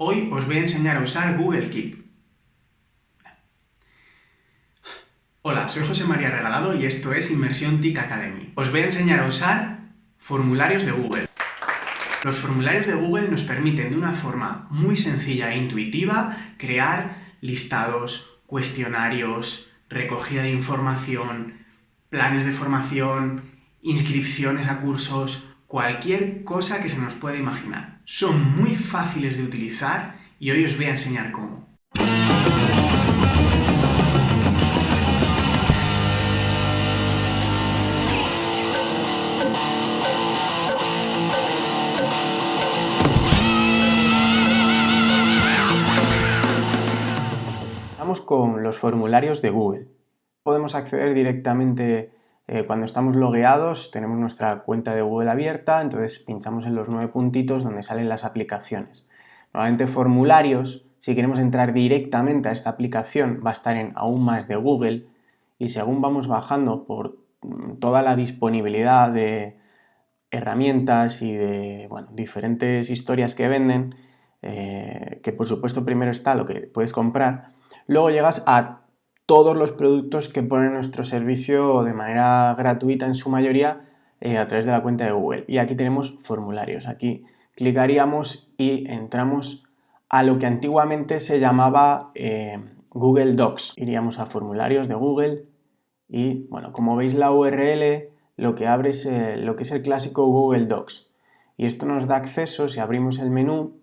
Hoy os voy a enseñar a usar Google Keep. Hola, soy José María Regalado y esto es Inmersión TIC Academy. Os voy a enseñar a usar formularios de Google. Los formularios de Google nos permiten de una forma muy sencilla e intuitiva crear listados, cuestionarios, recogida de información, planes de formación, inscripciones a cursos, cualquier cosa que se nos pueda imaginar. Son muy fáciles de utilizar y hoy os voy a enseñar cómo. Vamos con los formularios de Google. Podemos acceder directamente eh, cuando estamos logueados, tenemos nuestra cuenta de Google abierta, entonces pinchamos en los nueve puntitos donde salen las aplicaciones. Normalmente formularios, si queremos entrar directamente a esta aplicación, va a estar en aún más de Google y según vamos bajando por mm, toda la disponibilidad de herramientas y de diferentes historias que venden, eh, que por supuesto primero está lo que puedes comprar, luego llegas a todos los productos que pone nuestro servicio de manera gratuita en su mayoría eh, a través de la cuenta de Google. Y aquí tenemos formularios. Aquí clicaríamos y entramos a lo que antiguamente se llamaba eh, Google Docs. Iríamos a formularios de Google y, bueno, como veis la URL lo que abre es eh, lo que es el clásico Google Docs. Y esto nos da acceso, si abrimos el menú,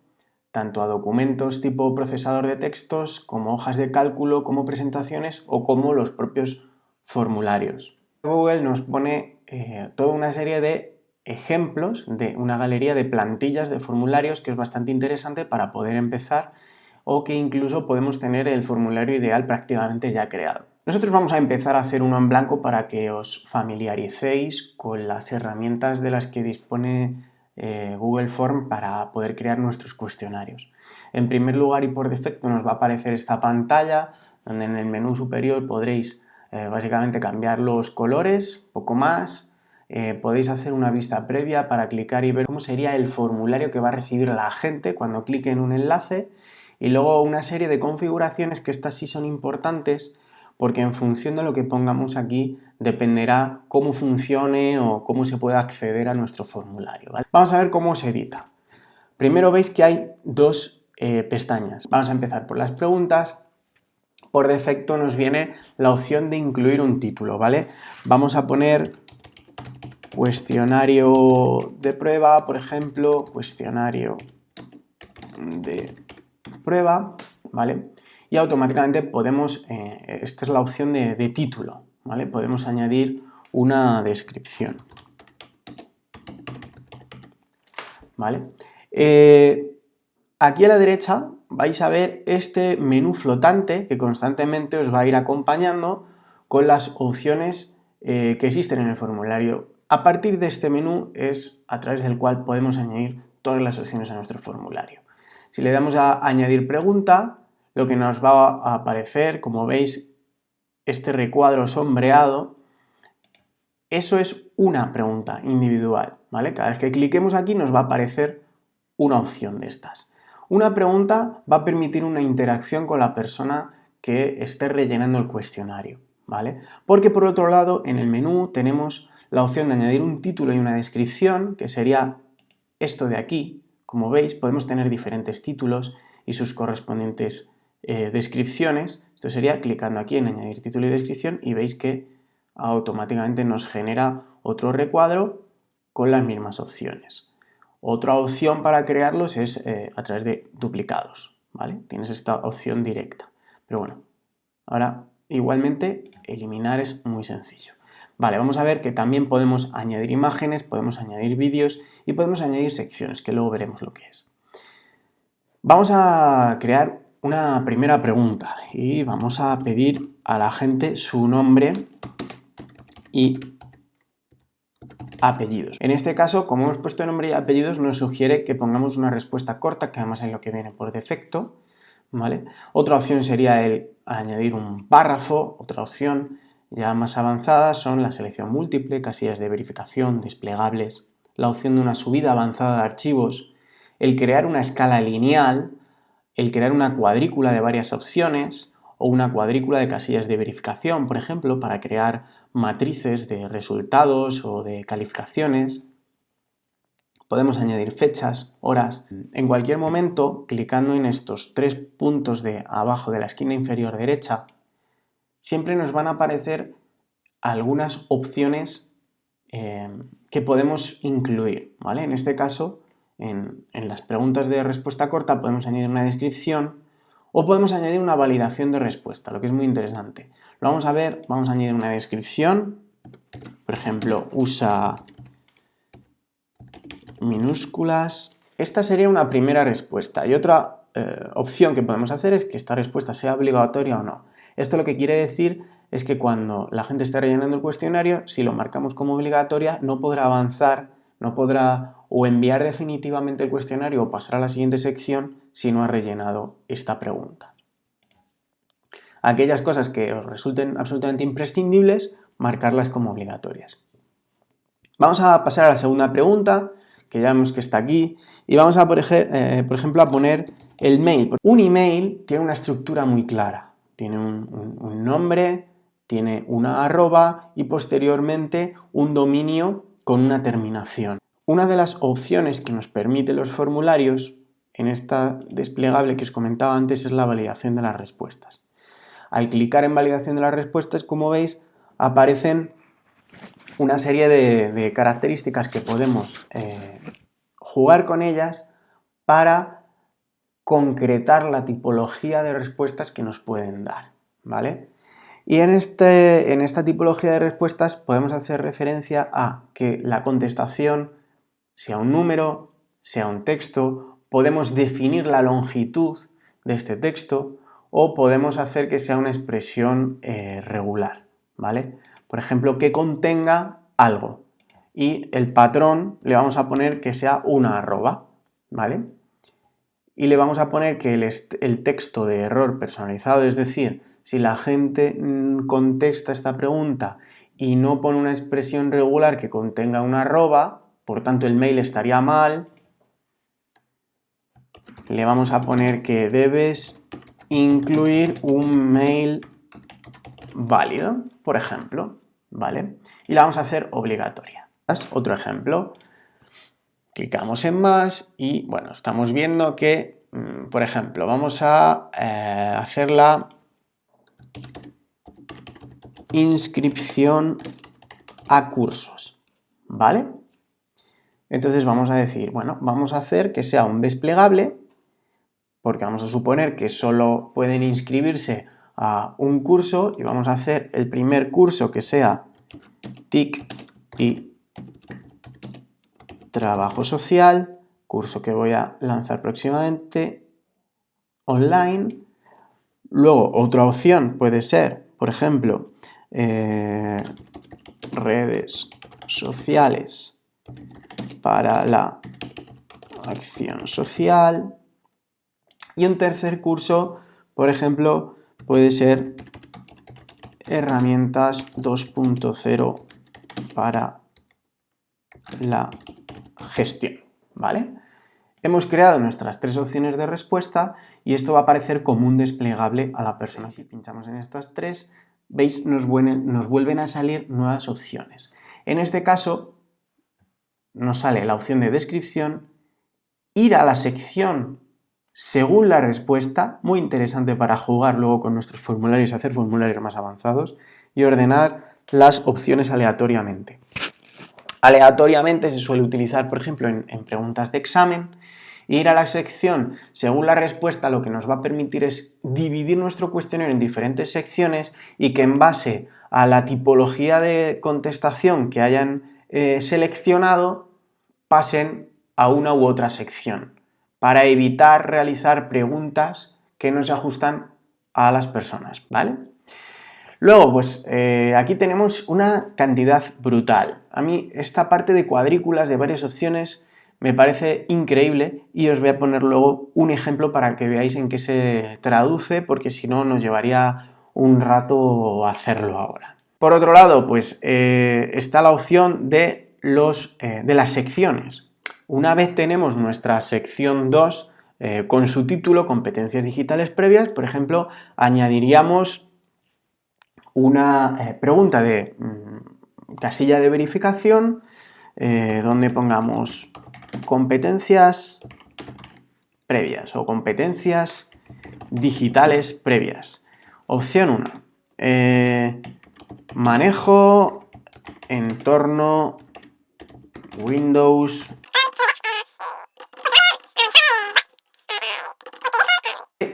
tanto a documentos tipo procesador de textos, como hojas de cálculo, como presentaciones o como los propios formularios. Google nos pone eh, toda una serie de ejemplos de una galería de plantillas de formularios que es bastante interesante para poder empezar o que incluso podemos tener el formulario ideal prácticamente ya creado. Nosotros vamos a empezar a hacer uno en blanco para que os familiaricéis con las herramientas de las que dispone eh, Google Form para poder crear nuestros cuestionarios. En primer lugar y por defecto nos va a aparecer esta pantalla donde en el menú superior podréis eh, básicamente cambiar los colores, poco más, eh, podéis hacer una vista previa para clicar y ver cómo sería el formulario que va a recibir la gente cuando clique en un enlace y luego una serie de configuraciones que estas sí son importantes porque en función de lo que pongamos aquí dependerá cómo funcione o cómo se pueda acceder a nuestro formulario. Vamos a ver cómo se edita. Primero veis que hay dos eh, pestañas. Vamos a empezar por las preguntas. Por defecto nos viene la opción de incluir un título, ¿vale? Vamos a poner cuestionario de prueba, por ejemplo, cuestionario de prueba, ¿vale? Y automáticamente podemos, eh, esta es la opción de, título, ¿vale? Podemos añadir una descripción. ¿Vale? Eh, aquí a la derecha vais a ver este menú flotante que constantemente os va a ir acompañando con las opciones eh, que existen en el formulario. A partir de este menú es a través del cual podemos añadir todas las opciones a nuestro formulario. Si le damos a añadir pregunta, lo que nos va a aparecer, como veis, este recuadro sombreado, eso es una pregunta individual, ¿vale? Cada vez que cliquemos aquí nos va a aparecer una opción de estas. Una pregunta va a permitir una interacción con la persona que esté rellenando el cuestionario, ¿vale? Porque por otro lado, en el menú tenemos la opción de añadir un título y una descripción, que sería esto de aquí. Como veis, podemos tener diferentes títulos y sus correspondientes eh, descripciones, esto sería clicando aquí en añadir título y descripción y veis que automáticamente nos genera otro recuadro con las mismas opciones. Otra opción para crearlos es eh, a través de duplicados, ¿vale? Tienes esta opción directa. Pero bueno, ahora igualmente eliminar es muy sencillo. Vale, vamos a ver que también podemos añadir imágenes, podemos añadir vídeos y podemos añadir secciones, que luego veremos lo que es. Vamos a crear una primera pregunta y vamos a pedir a la gente su nombre y apellidos. En este caso, como hemos puesto nombre y apellidos, nos sugiere que pongamos una respuesta corta, que además es lo que viene por defecto. Otra opción sería el añadir un párrafo, otra opción ya más avanzada son la selección múltiple, casillas de verificación, desplegables, la opción de una subida avanzada de archivos, el crear una escala lineal, el crear una cuadrícula de varias opciones o una cuadrícula de casillas de verificación, por ejemplo, para crear matrices de resultados o de calificaciones. Podemos añadir fechas, horas. En cualquier momento, clicando en estos tres puntos de abajo de la esquina inferior derecha, siempre nos van a aparecer algunas opciones eh, que podemos incluir. ¿vale? En este caso, en, las preguntas de respuesta corta podemos añadir una descripción o podemos añadir una validación de respuesta, lo que es muy interesante. Lo vamos a ver, vamos a añadir una descripción, por ejemplo, usa minúsculas. Esta sería una primera respuesta y otra eh, opción que podemos hacer es que esta respuesta sea obligatoria o no. Esto lo que quiere decir es que cuando la gente esté rellenando el cuestionario, si lo marcamos como obligatoria, no podrá avanzar, no podrá o enviar definitivamente el cuestionario o pasar a la siguiente sección si no ha rellenado esta pregunta. Aquellas cosas que os resulten absolutamente imprescindibles, marcarlas como obligatorias. Vamos a pasar a la segunda pregunta, que ya vemos que está aquí, y vamos a, por, eh, ejemplo, a poner el mail. Un email tiene una estructura muy clara. Tiene un, nombre, tiene una arroba y posteriormente un dominio con una terminación. Una de las opciones que nos permite los formularios en esta desplegable que os comentaba antes es la validación de las respuestas. Al clicar en validación de las respuestas, como veis, aparecen una serie de, características que podemos eh, jugar con ellas para concretar la tipología de respuestas que nos pueden dar, ¿vale? Y en, este, en esta tipología de respuestas podemos hacer referencia a que la contestación sea un número, sea un texto, podemos definir la longitud de este texto o podemos hacer que sea una expresión eh, regular, ¿vale? Por ejemplo, que contenga algo y el patrón le vamos a poner que sea una arroba, ¿vale? y le vamos a poner que el, texto de error personalizado, es decir, si la gente mm, contesta esta pregunta y no pone una expresión regular que contenga una arroba, por tanto el mail estaría mal, le vamos a poner que debes incluir un mail válido, por ejemplo, ¿vale? Y la vamos a hacer obligatoria. Otro ejemplo, Clicamos en más y bueno, estamos viendo que, mm, por ejemplo, vamos a eh, hacer la inscripción a cursos, ¿vale? Entonces vamos a decir, bueno, vamos a hacer que sea un desplegable, porque vamos a suponer que solo pueden inscribirse a un curso y vamos a hacer el primer curso que sea TIC y trabajo social, curso que voy a lanzar próximamente, online. Luego, otra opción puede ser, por ejemplo, eh, redes sociales para la acción social. Y un tercer curso, por ejemplo, puede ser herramientas 2.0 para la gestión, ¿vale? Hemos creado nuestras tres opciones de respuesta y esto va a aparecer como un desplegable a la persona. Si pinchamos en estas tres, veis, nos vuelven, nos vuelven a salir nuevas opciones. En este caso, nos sale la opción de descripción, ir a la sección según la respuesta, muy interesante para jugar luego con nuestros formularios, hacer formularios más avanzados, y ordenar las opciones aleatoriamente. Aleatoriamente se suele utilizar, por ejemplo, en, preguntas de examen, ir a la sección según la respuesta lo que nos va a permitir es dividir nuestro cuestionario en diferentes secciones y que en base a la tipología de contestación que hayan eh, seleccionado pasen a una u otra sección para evitar realizar preguntas que no se ajustan a las personas, ¿vale? Luego, pues eh, aquí tenemos una cantidad brutal. A mí esta parte de cuadrículas de varias opciones me parece increíble y os voy a poner luego un ejemplo para que veáis en qué se traduce, porque si no nos llevaría un rato hacerlo ahora. Por otro lado, pues eh, está la opción de, eh, de las secciones. Una vez tenemos nuestra sección 2, eh, con su título Competencias digitales previas, por ejemplo, añadiríamos una eh, pregunta de mm, casilla de verificación donde pongamos competencias previas o competencias digitales previas. Opción 1. manejo entorno Windows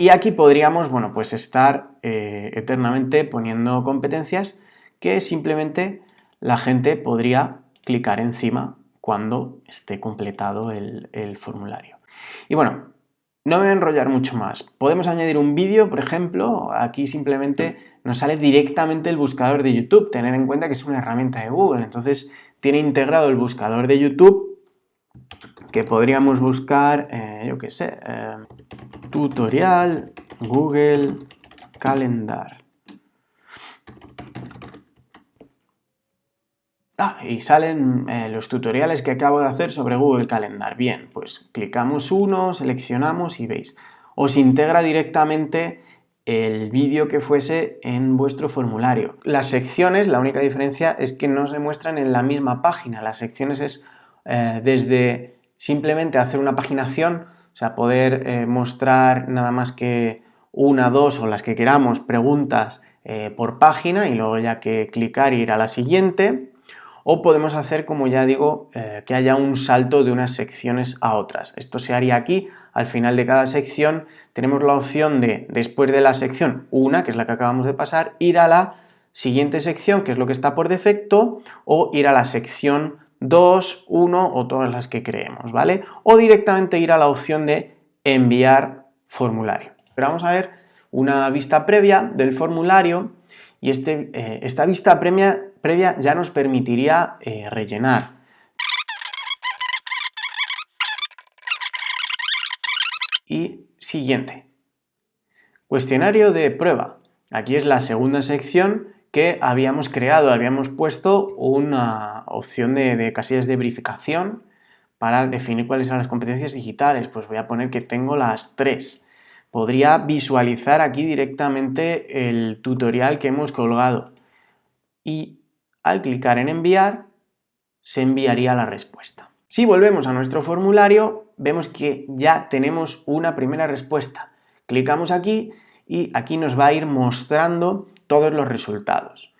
Y aquí podríamos, bueno, pues estar eh, eternamente poniendo competencias que simplemente la gente podría clicar encima cuando esté completado el, el formulario. Y bueno, no me voy a enrollar mucho más. Podemos añadir un vídeo, por ejemplo, aquí simplemente nos sale directamente el buscador de YouTube. Tener en cuenta que es una herramienta de Google, entonces tiene integrado el buscador de YouTube que podríamos buscar, eh, yo qué sé, eh, tutorial Google Calendar. Y salen eh, los tutoriales que acabo de hacer sobre Google Calendar. Bien, pues clicamos uno, seleccionamos y veis. Os integra directamente el vídeo que fuese en vuestro formulario. Las secciones, la única diferencia es que no se muestran en la misma página. Las secciones es desde simplemente hacer una paginación, o sea, poder eh, mostrar nada más que una, dos o las que queramos preguntas eh, por página y luego ya que clicar ir a la siguiente, o podemos hacer, como ya digo, eh, que haya un salto de unas secciones a otras. Esto se haría aquí, al final de cada sección tenemos la opción de, después de la sección 1, que es la que acabamos de pasar, ir a la siguiente sección, que es lo que está por defecto, o ir a la sección 2, 1 o todas las que creemos, ¿vale? O directamente ir a la opción de enviar formulario. Pero vamos a ver una vista previa del formulario y este, eh, esta vista previa, previa, ya nos permitiría eh, rellenar. Y siguiente. Cuestionario de prueba. Aquí es la segunda sección que habíamos creado, habíamos puesto una opción de, casillas de verificación para definir cuáles son las competencias digitales. Pues voy a poner que tengo las tres. Podría visualizar aquí directamente el tutorial que hemos colgado y al clicar en enviar se enviaría la respuesta. Si volvemos a nuestro formulario vemos que ya tenemos una primera respuesta. Clicamos aquí y aquí nos va a ir mostrando todos los resultados.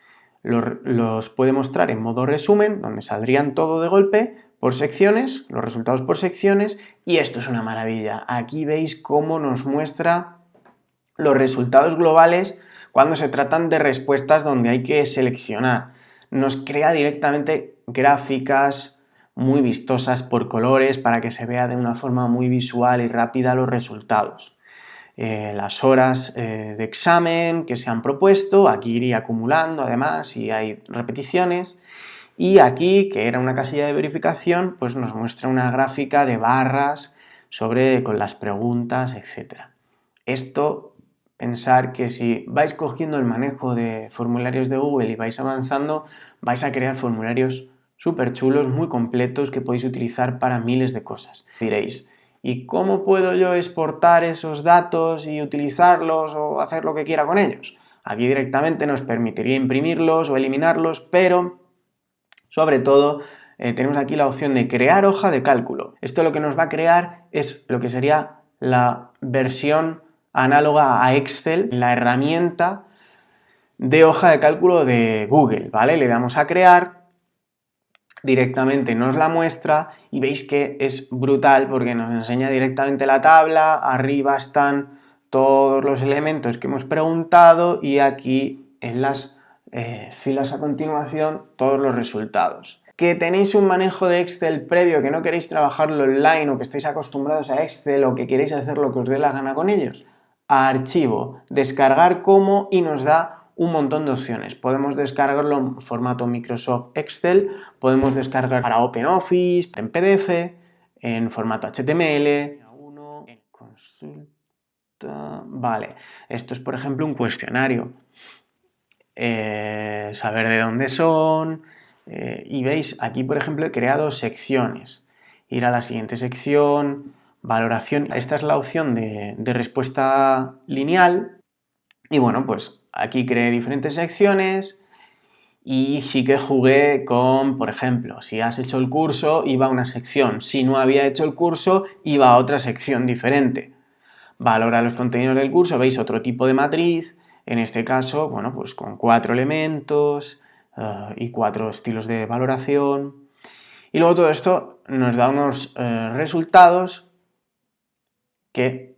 Los, puede mostrar en modo resumen, donde saldrían todo de golpe, por secciones, los resultados por secciones, y esto es una maravilla. Aquí veis cómo nos muestra los resultados globales cuando se tratan de respuestas donde hay que seleccionar. Nos crea directamente gráficas muy vistosas por colores para que se vea de una forma muy visual y rápida los resultados. Eh, las horas eh, de examen que se han propuesto, aquí iría acumulando además si hay repeticiones, y aquí, que era una casilla de verificación, pues nos muestra una gráfica de barras sobre, con las preguntas, etc. Esto, pensar que si vais cogiendo el manejo de formularios de Google y vais avanzando, vais a crear formularios súper chulos, muy completos, que podéis utilizar para miles de cosas. Diréis, ¿Y cómo puedo yo exportar esos datos y utilizarlos o hacer lo que quiera con ellos? Aquí directamente nos permitiría imprimirlos o eliminarlos, pero sobre todo eh, tenemos aquí la opción de crear hoja de cálculo. Esto lo que nos va a crear es lo que sería la versión análoga a Excel, la herramienta de hoja de cálculo de Google, ¿vale? Le damos a crear, directamente nos la muestra y veis que es brutal porque nos enseña directamente la tabla, arriba están todos los elementos que hemos preguntado y aquí en las eh, filas a continuación todos los resultados. Que tenéis un manejo de Excel previo, que no queréis trabajarlo online o que estáis acostumbrados a Excel o que queréis hacer lo que os dé la gana con ellos, archivo, descargar como y nos da un montón de opciones. Podemos descargarlo en formato Microsoft Excel, podemos descargar para OpenOffice, en PDF, en formato HTML, Vale, esto es por ejemplo un cuestionario. Eh, saber de dónde son. Eh, y veis, aquí por ejemplo he creado secciones. Ir a la siguiente sección, valoración. Esta es la opción de, de respuesta lineal y bueno, pues aquí creé diferentes secciones y sí que jugué con, por ejemplo, si has hecho el curso, iba a una sección. Si no había hecho el curso, iba a otra sección diferente. Valora los contenidos del curso, veis otro tipo de matriz, en este caso, bueno, pues con cuatro elementos eh, y cuatro estilos de valoración. Y luego todo esto nos da unos eh, resultados que,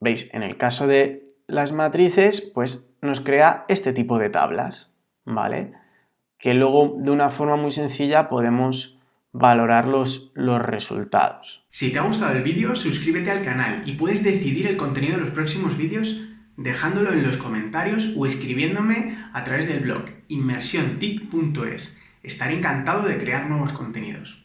veis, en el caso de las matrices, pues nos crea este tipo de tablas. ¿vale? Que luego de una forma muy sencilla podemos valorar los, los resultados. Si te ha gustado el vídeo, suscríbete al canal y puedes decidir el contenido de los próximos vídeos dejándolo en los comentarios o escribiéndome a través del blog inmersiontic.es. Estaré encantado de crear nuevos contenidos.